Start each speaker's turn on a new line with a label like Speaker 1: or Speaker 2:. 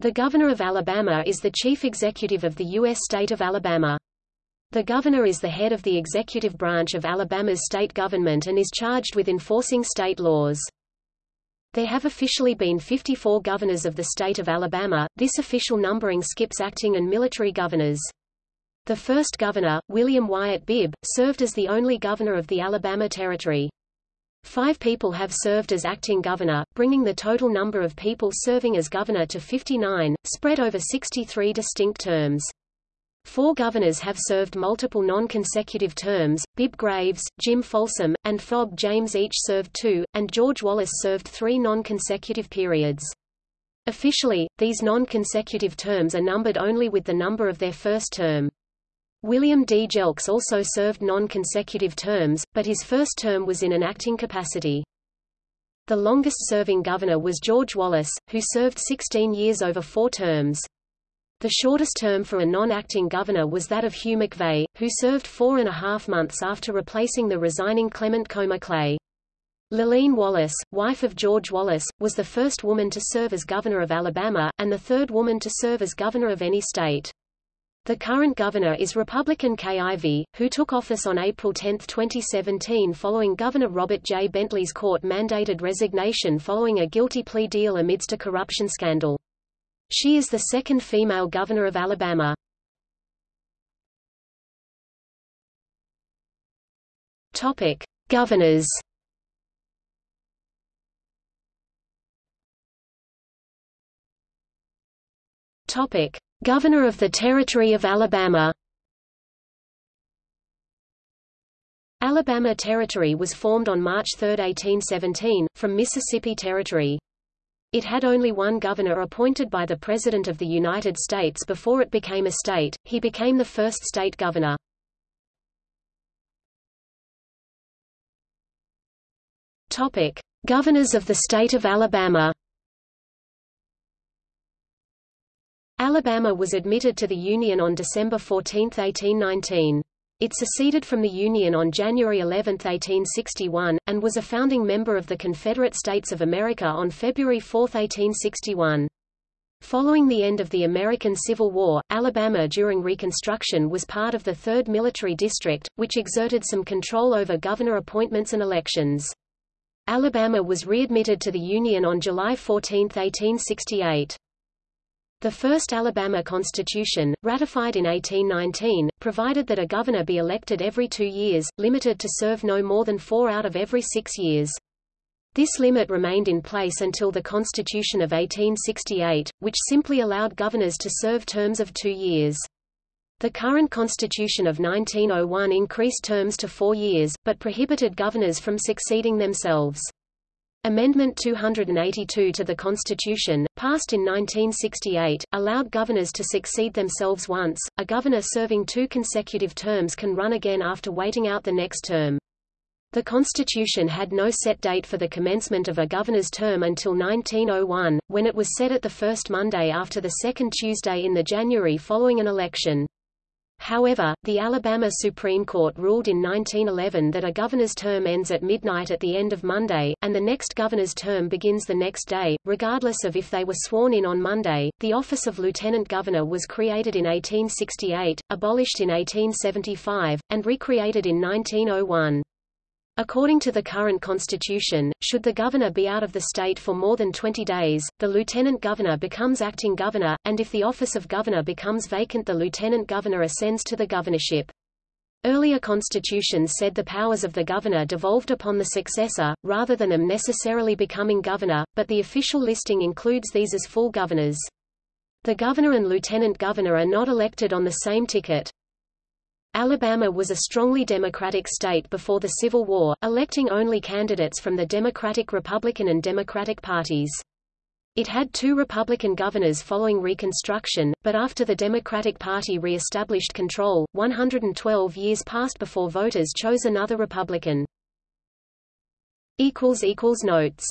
Speaker 1: The Governor of Alabama is the chief executive of the U.S. state of Alabama. The governor is the head of the executive branch of Alabama's state government and is charged with enforcing state laws. There have officially been 54 governors of the state of Alabama, this official numbering skips acting and military governors. The first governor, William Wyatt Bibb, served as the only governor of the Alabama Territory. Five people have served as acting governor, bringing the total number of people serving as governor to 59, spread over 63 distinct terms. Four governors have served multiple non-consecutive terms, Bibb Graves, Jim Folsom, and Fob James each served two, and George Wallace served three non-consecutive periods. Officially, these non-consecutive terms are numbered only with the number of their first term. William D. Jelks also served non-consecutive terms, but his first term was in an acting capacity. The longest-serving governor was George Wallace, who served 16 years over four terms. The shortest term for a non-acting governor was that of Hugh McVay, who served four and a half months after replacing the resigning Clement Comer Clay. Lurleen Wallace, wife of George Wallace, was the first woman to serve as governor of Alabama, and the third woman to serve as governor of any state. The current governor is Republican Kay Ivey, who took office on April 10, 2017 following Governor Robert J. Bentley's court-mandated resignation following a guilty plea deal amidst a corruption scandal. She is the second female governor of Alabama. Topic: Governors. Topic: Governor of the Territory of Alabama Alabama Territory was formed on March 3, 1817, from Mississippi Territory. It had only one governor appointed by the President of the United States before it became a state, he became the first state governor. Governors of the state of Alabama Alabama was admitted to the Union on December 14, 1819. It seceded from the Union on January 11, 1861, and was a founding member of the Confederate States of America on February 4, 1861. Following the end of the American Civil War, Alabama during Reconstruction was part of the 3rd Military District, which exerted some control over governor appointments and elections. Alabama was readmitted to the Union on July 14, 1868. The first Alabama Constitution, ratified in 1819, provided that a governor be elected every two years, limited to serve no more than four out of every six years. This limit remained in place until the Constitution of 1868, which simply allowed governors to serve terms of two years. The current Constitution of 1901 increased terms to four years, but prohibited governors from succeeding themselves. Amendment 282 to the Constitution, passed in 1968, allowed governors to succeed themselves once. A governor serving two consecutive terms can run again after waiting out the next term. The Constitution had no set date for the commencement of a governor's term until 1901, when it was set at the first Monday after the second Tuesday in the January following an election. However, the Alabama Supreme Court ruled in 1911 that a governor's term ends at midnight at the end of Monday, and the next governor's term begins the next day, regardless of if they were sworn in on Monday. The office of lieutenant governor was created in 1868, abolished in 1875, and recreated in 1901. According to the current constitution, should the governor be out of the state for more than 20 days, the lieutenant governor becomes acting governor, and if the office of governor becomes vacant the lieutenant governor ascends to the governorship. Earlier constitutions said the powers of the governor devolved upon the successor, rather than them necessarily becoming governor, but the official listing includes these as full governors. The governor and lieutenant governor are not elected on the same ticket. Alabama was a strongly Democratic state before the Civil War, electing only candidates from the Democratic Republican and Democratic parties. It had two Republican governors following Reconstruction, but after the Democratic Party re-established control, 112 years passed before voters chose another Republican. Notes